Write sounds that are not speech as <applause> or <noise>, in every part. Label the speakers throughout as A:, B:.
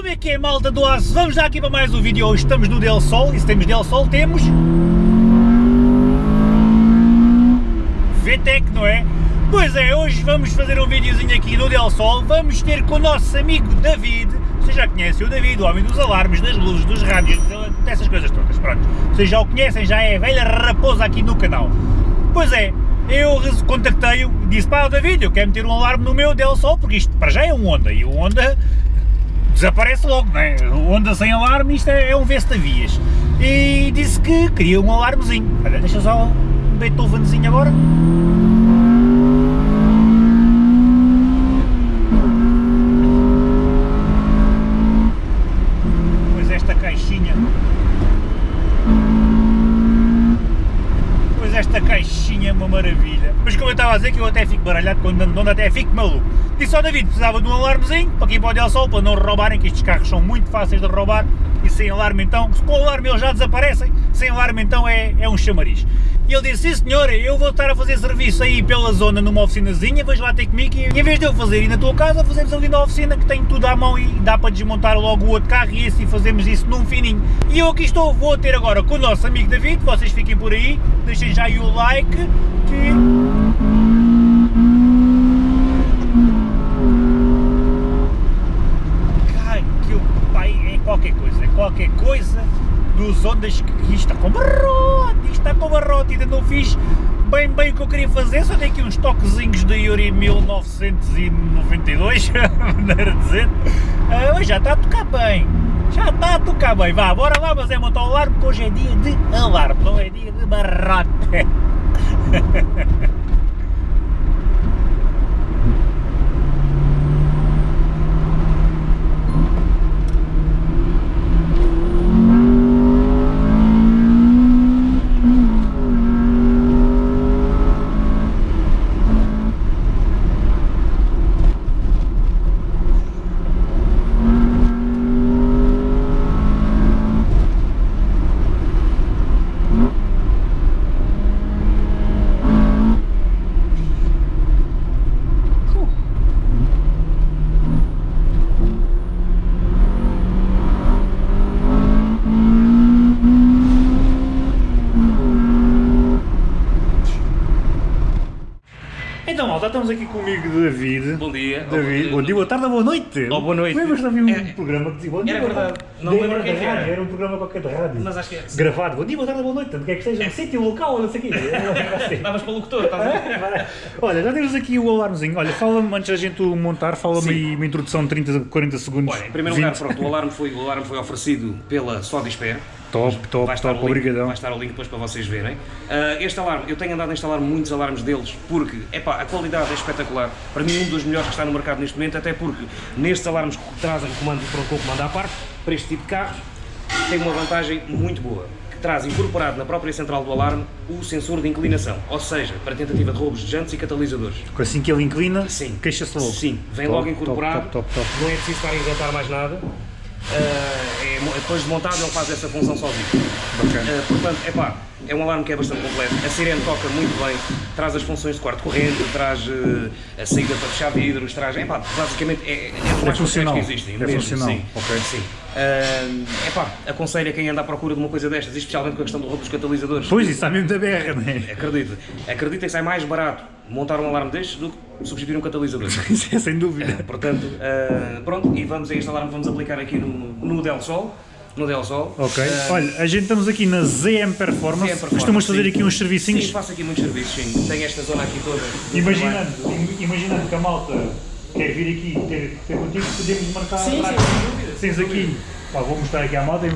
A: Como é que é malta do aço? Vamos já aqui para mais um vídeo, hoje estamos no Del Sol e se temos Del Sol temos... VTEC, não é? Pois é, hoje vamos fazer um videozinho aqui no Del Sol, vamos ter com o nosso amigo David, vocês já conhecem o David, o homem dos alarmes, das luzes, dos rádios, dessas coisas todas, pronto. Vocês já o conhecem, já é velha raposa aqui no canal. Pois é, eu contactei-o e disse, pá, David, eu quero meter um alarme no meu Del Sol, porque isto para já é um Honda, e o Honda desaparece logo, não é? O Honda sem alarme, isto é, é um Vestavias. E disse que queria um alarmezinho. Olha, deixa só um Beethovenzinho agora. Pois esta caixinha Pois esta caixinha é uma maravilha. Mas como eu estava a dizer que eu até fico baralhado quando ando até fico maluco. Disse ao David precisava de um alarmezinho para aqui para o Del Sol, para não roubarem, que estes carros são muito fáceis de roubar e sem alarme então, com o alarme eles já desaparecem, sem alarme então é, é um chamariz. E ele disse, sim senhor, eu vou estar a fazer serviço aí pela zona numa oficinazinha, vais lá ter comigo e em vez de eu fazer aí na tua casa, fazemos ali na oficina que tem tudo à mão e dá para desmontar logo o outro carro e assim fazemos isso num fininho. E eu aqui estou, vou ter agora com o nosso amigo David, vocês fiquem por aí, deixem já aí o like, que... Ai, que o pai é qualquer coisa, qualquer coisa dos ondas que está com barrote, está com barrote, ainda não fiz bem bem o que eu queria fazer, só dei aqui uns toquezinhos da Yuri 1992, <laughs> maneira de dizer, ah, mas já está a tocar bem, já está a tocar bem, vá, bora lá, mas é montar o alarme, porque hoje é dia de alarme, não é dia de barrote. <laughs> Então, malta, estamos aqui comigo, David.
B: Bom dia.
A: David, bom dia, boa tarde, boa noite.
B: Oh, boa noite.
A: Lembras de ouvir um
B: É-
A: programa que dizia bom dia,
B: Era
A: boa
B: verdade.
A: tarde?
B: Não
A: Era
B: lembro que era.
A: rádio, Era um programa qualquer de rádio.
B: Mas acho que é.
A: Gravado, bom dia, boa tarde, boa noite, onde quer que esteja, no sítio, local, não sei o quê. Assim.
B: Davas para o locutor, estás a ver?
A: Olha, já temos aqui o alarmezinho. Olha, fala-me, antes da gente o montar, fala-me aí uma introdução de 30, 40 segundos.
B: Olha, em primeiro
A: 20.
B: lugar, pronto, o alarme foi, o alarme foi oferecido pela Sodisper.
A: Top, top,
B: vai estar
A: top,
B: o link,
A: obrigadão.
B: Vai estar o link depois para vocês verem. Ah, este alarme, eu tenho andado a instalar muitos alarmes deles porque, epá, a qualidade é espetacular. Para mim, um dos melhores que está no mercado neste momento, até porque nestes alarmes que trazem comando, pronto, com comando à parte, para este tipo de carros, tem uma vantagem muito boa. Que traz incorporado na própria central do alarme o sensor de inclinação, ou seja, para tentativa de roubos de jantes e catalisadores.
A: Assim que ele inclina, queixa-se logo.
B: Sim, vem
A: Top,
B: logo incorporado,
A: top, top.
B: não é preciso estar a inventar mais nada. Ah, é depois de montado ele faz essa função sozinho.
A: Bacana.
B: Ah, portanto, epá, é um alarme que é bastante completo. A sirene toca muito bem, traz as funções de quarto corrente, traz eh, a saída para fechar vidros, traz. Epá, basicamente é, é, é, mais
A: funcional.
B: que existem.
A: É
B: mesmo,
A: funcional,
B: Sim,
A: ok.
B: sim. Ah, epá, aconselho a quem anda à procura de uma coisa destas, especialmente com a questão do roubo dos catalisadores.
A: Pois, isso está mesmo da berra, não é?
B: Acredita, acredita que sai mais barato montar um alarme destes do que substituir um catalisador. <laughs>
A: Isso é sem dúvida. <laughs>
B: Portanto, ah, pronto, e vamos a este alarme, vamos aplicar aqui no, no Del Sol. No Del Sol.
A: Ok.
B: Ah,
A: Olha, a gente estamos aqui na ZM Performance.
B: ZM Performance,
A: Costumas fazer
B: sim.
A: aqui uns servicinhos.
B: Sim, faço aqui muitos serviços, sim. Tenho esta zona aqui toda.
A: Imaginando, im- imaginando que a malta quer vir aqui ter, ter contigo, podemos marcar.
B: Sim, sim, sem dúvida.
A: Tens
B: sem
A: aqui, pá, vou mostrar aqui à malta,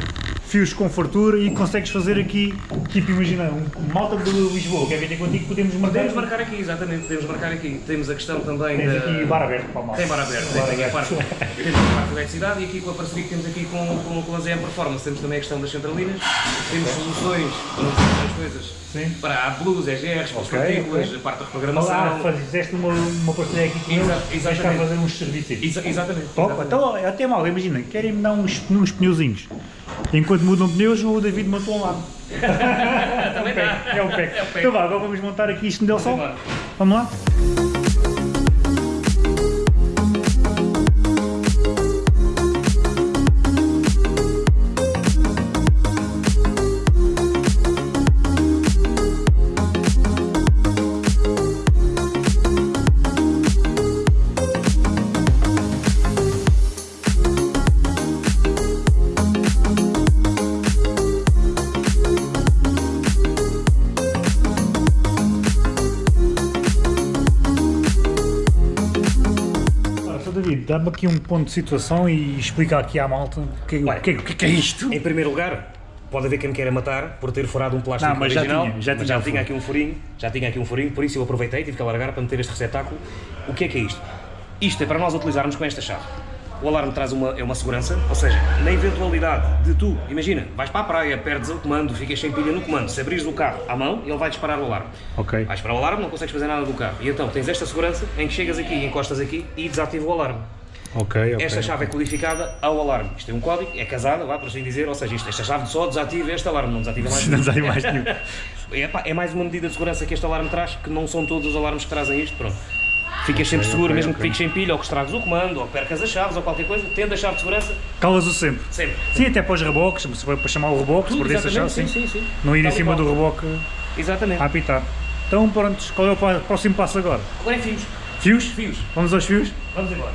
A: fios com fartura e consegues fazer aqui, tipo, imagina, um malta de Lisboa, quer vir contigo, podemos marcar.
B: Podemos marcar aqui, exatamente, podemos marcar aqui. Temos a questão também
A: Tens
B: da...
A: aqui bar aberto para a malta.
B: Tem bar aberto,
A: Bar
B: tem, tem a
A: aberto.
B: parte, temos a parte de eletricidade e aqui com a parceria que temos aqui com, com, com a ZM Performance, temos também a questão das centralinas, temos soluções para outras coisas,
A: Sim.
B: para AdBlues, EGRs, para os
A: Ok,
B: partículas,
A: ok.
B: a parte da
A: Ah,
B: reprogramação.
A: fizeste uma, uma parceria aqui com eles,
B: Exa-
A: vais cá
B: exatamente.
A: fazer uns serviços.
B: Exa- exatamente.
A: Top,
B: exatamente.
A: então até mal, imagina, querem me dar uns, uns pneuzinhos. Enquanto mudam pneus, o David montou um lado.
B: Dá.
A: É o pack.
B: É o pack.
A: Então vá, agora vamos montar aqui isto Sol.
B: embora.
A: Vamos lá? Dá-me aqui um ponto de situação e explica aqui à malta o que,
B: Olha,
A: o que, o que, é que é isto.
B: Em primeiro lugar, pode haver quem me queira matar por ter furado um plástico
A: Não, mas já
B: original,
A: tinha, já tinha
B: já tinha aqui um furinho, já tinha aqui um furinho, por isso eu aproveitei, tive que alargar para meter este receptáculo. O que é que é isto? Isto é para nós utilizarmos com esta chave. O alarme traz uma, é uma segurança, ou seja, na eventualidade de tu, imagina, vais para a praia, perdes o comando, ficas sem pilha no comando, se abrires o carro à mão, ele vai disparar o alarme.
A: Ok.
B: Vais para o alarme, não consegues fazer nada do carro. E então tens esta segurança em que chegas aqui, encostas aqui e desativa o alarme.
A: Ok, ok.
B: Esta chave é codificada ao alarme. Isto é um código, é casada, vá por assim dizer, ou seja, isto, esta chave só desativa este alarme, não desativa mais <laughs>
A: Não
B: nenhum.
A: sai mais nenhum.
B: É, <laughs> pá, é mais uma medida de segurança que este alarme traz, que não são todos os alarmes que trazem isto, pronto. Ficas sempre seguro, mesmo que fiques sem pilha, ou que estragues o comando, ou percas as chaves, ou qualquer coisa, tendo a chave de segurança,
A: Calas-o sempre.
B: sempre.
A: Sim, até para os reboques, se for para chamar o reboque, se perder essa chave, sim.
B: sim, sim.
A: Não ir em
B: Tal
A: cima
B: qual.
A: do reboque
B: Exatamente.
A: a apitar. Então, prontos, qual é o próximo passo agora?
B: Agora é fios.
A: Fios?
B: Fios.
A: Vamos aos fios?
B: Vamos embora.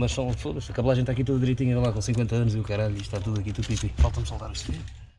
B: Mas são, a cabelagem está aqui tudo direitinho lá com 50 anos e o caralho, está tudo aqui, tudo pipi. Falta-me soldar este fio.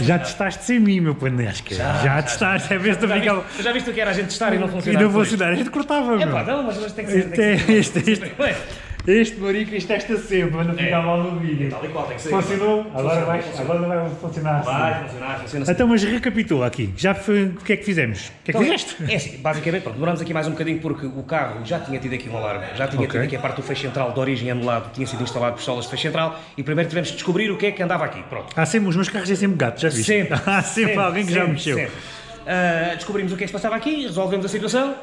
A: Já testaste sem mim, meu panasca. Já, já testaste, é ver se tu
B: Já
A: ficava.
B: já viste o que era a gente testar e não
A: E
B: funcionar?
A: não vou
B: depois?
A: ensinar, a gente cortava,
B: É
A: meu.
B: pá, não, mas mas tem que ser.
A: Este,
B: tem
A: é-
B: que ser.
A: este, este,
B: Ué,
A: este marico, isto testa sempre, mas não fica
B: É.
A: mal no vídeo.
B: Tal e qual, tem que ser.
A: Funcionou? Agora vai, agora não vai funcionar assim.
B: Vai funcionar, funciona assim.
A: Então, mas recapitula aqui. Já foi, o que é que fizemos? O que é que fizeste?
B: É assim, basicamente, pronto, demoramos aqui mais um bocadinho porque o carro já tinha tido aqui um alarme, já tinha tido aqui a parte do feixe central de origem anulado, tinha sido instalado pistolas de feixe central e primeiro tivemos que descobrir o que é que andava aqui. Pronto.
A: Há sempre, os meus carros têm sempre gato, já viste?
B: Sempre. <laughs>
A: Há sempre, alguém que já mexeu.
B: sempre. Ah, descobrimos o que é que se passava aqui, resolvemos a situação,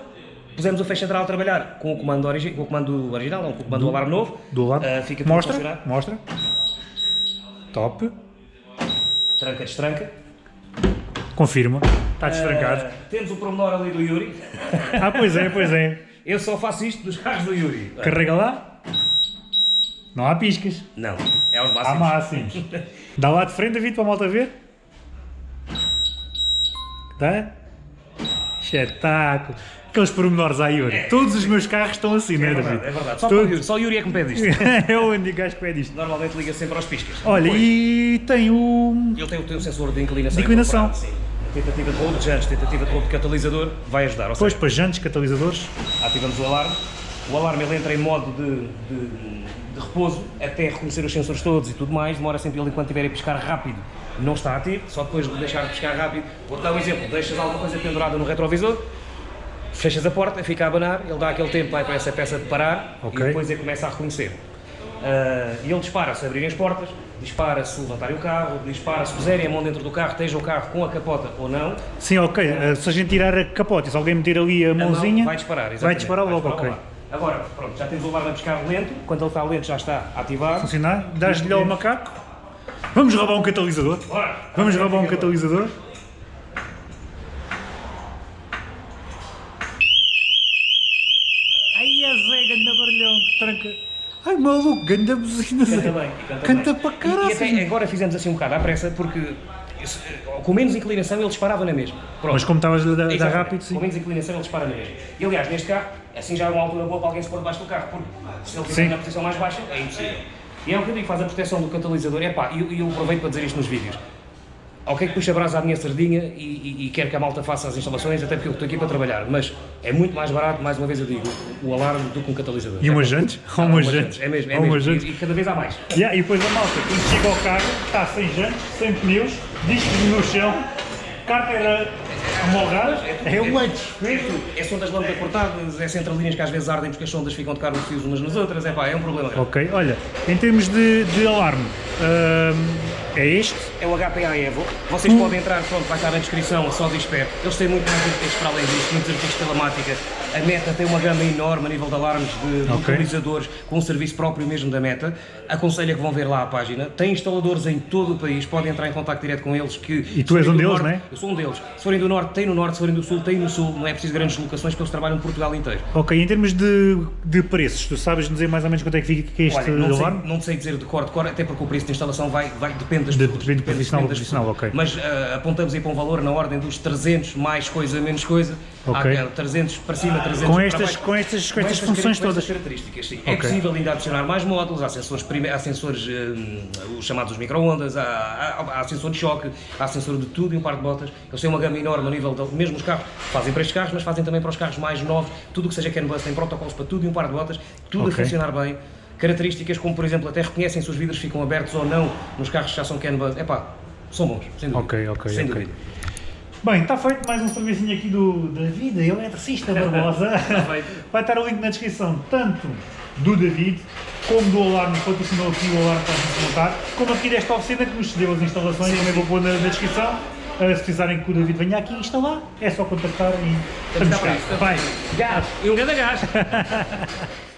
B: pusemos o feixe central a trabalhar com o comando, origi com o comando original, não, com o comando do alarme novo.
A: Do lado.
B: Ah, fica
A: mostra, mostra. Top.
B: Tranca, destranca.
A: Confirma. Está destrancado.
B: Ah, temos o promenor ali do Yuri.
A: Ah, pois é, pois é.
B: Eu só faço isto dos carros do Yuri.
A: Carrega lá. Não há piscas.
B: Não, é os
A: Há
B: máximos.
A: máximos. Dá lá de frente, David, para a malta ver. Tá? Espetáculo. Aqueles pormenores aí, Yuri. Todos os meus carros estão assim, não
B: É
A: é,
B: verdade,
A: David?
B: é verdade. Só, o Yuri, só o Yuri é que me pede isto. <laughs>
A: é o único gajo que pede isto.
B: Normalmente liga sempre aos piscas.
A: Olha,
B: Depois,
A: e tem o.
B: Ele tem, tem um sensor de inclinação.
A: De inclinação.
B: sim. Tentativa de roubo de jantes, tentativa de roubo de catalisador, vai ajudar. Ou seja,
A: para jantes, catalisadores.
B: ativamos o alarme. O alarme ele entra em modo de, de, de repouso até reconhecer os sensores todos e tudo mais. Demora sempre ele enquanto estiver a piscar rápido. Não está ativo, só depois de deixar de piscar rápido. Vou-te dar um exemplo: deixas alguma coisa pendurada no retrovisor, fechas a porta, fica a abanar, ele dá aquele tempo vai para essa peça de parar
A: Ok.
B: e depois ele começa a reconhecer. Ah, e ele dispara se abrirem as portas, dispara se levantarem o carro, dispara se puserem a mão dentro do carro, esteja o carro com a capota ou não.
A: Sim, ok. eh, Se a gente tirar a capota e se alguém meter ali a
B: A mão
A: mãozinha.
B: vai disparar,
A: Vai
B: exatamente.
A: disparar logo,
B: disparar
A: ok.
B: logo. Agora, pronto, já temos o alarme a piscar lento, quando ele está lento já está ativado.
A: Funcionar. Dás-lhe ao macaco. Vamos roubar um catalisador. Vamos roubar um catalisador. Ai, a Zé, ganda barulhão, que tranca. Ai, maluco, ganda buzina, Zé.
B: Canta bem, canta,
A: Canta
B: bem.
A: para caralho.
B: E, até agora fizemos assim um bocado à pressa, porque isso, com menos inclinação ele disparava na mesma. Pronto.
A: Mas como estavas a dar- rápido,
B: Com
A: sim.
B: menos inclinação ele dispara na mesma. E aliás, neste carro, assim já é uma altura boa para alguém se pôr debaixo do carro, porque se ele estiver na posição mais baixa, é impossível. E é o que eu digo, faz a proteção do catalisador. É pá, e eu, eu aproveito para dizer isto nos vídeos. Ok que puxa a brasa à minha sardinha e, e, e quero que a malta faça as instalações, até porque eu estou aqui para trabalhar, mas é muito mais barato, mais uma vez eu digo, o alarme do que um catalisador.
A: E
B: É
A: umas jantes?
B: Ah,
A: umas jantes?
B: É mesmo, é mesmo.
A: umas jantes?
B: E, e cada vez há mais.
A: Yeah, e depois a malta, quando chega ao carro, está sem jantes, sem pneus, discos no chão, carteira É um lanche.
B: É sondas lâmpada cortadas, é centralinhas que às vezes ardem porque as sondas ficam a tocar os fios umas nas outras, é pá, é um problema grave.
A: Ok, olha, em termos de, de alarme, hum, é este?
B: É o HPA Evo, vocês podem entrar, pronto, vai estar na descrição, só dispero. Eles têm muito mais artigos para além disto, muitos artigos de telemática. A Meta tem uma gama enorme a nível de alarmes de, de localizadores, com um serviço próprio mesmo da Meta. Aconselho que vão ver lá a página. Tem instaladores em todo o país, podem entrar em contato direto com eles. Que,
A: E tu és um deles, não é?
B: Eu sou um deles. Se forem do Norte, tem no Norte, se forem do Sul, tem no Sul. Não é preciso grandes locações, porque eles trabalham por Portugal inteiro.
A: Ok, em termos de, de preços, tu sabes dizer mais ou menos quanto é que fica este
B: Olha, não sei, não sei dizer de cor de cor, até porque o preço de instalação vai, vai depende das
A: De-
B: pessoas.
A: depende de profissional a
B: das
A: profissional, ok.
B: Mas ah, apontamos aí para um valor na ordem dos 300 mais coisa, menos coisa.
A: Ok.
B: Há, ah, 300 para cima, 300
A: Com
B: para
A: estas,
B: baixo.
A: com estas, com estas
B: Com
A: funções
B: com
A: todas.
B: estas características, sim. É
A: Ok.
B: possível ainda adicionar mais módulos, há sensores, há sensores hum, os chamados micro-ondas, há, há, há sensor de choque, há sensor de tudo e um par de botas. Eles têm uma gama enorme a nível, de, mesmo os carros, fazem para estes carros, mas fazem também para os carros mais novos, tudo o que seja CAN bus, tem protocolos para tudo e um par de botas, tudo
A: Ok.
B: a funcionar bem. Características como, por exemplo, até reconhecem se os vidros ficam abertos ou não nos carros que já são CAN bus. Epá, são bons, sem dúvida.
A: Ok, ok,
B: Sem dúvida.
A: Bem, está feito mais um servicinho aqui do David, eletricista Barbosa. <laughs>
B: feito.
A: Vai estar o link na descrição, tanto do David, como do alarme que patrocinou aqui o alarme para a gente montar, como aqui desta oficina que nos cedeu as instalações, também vou pôr na, na descrição. Uh, se precisarem que o David venha aqui instalar, é só contactar e
B: Estamos cá.
A: Vai, gás!
B: E um grande gás! <laughs>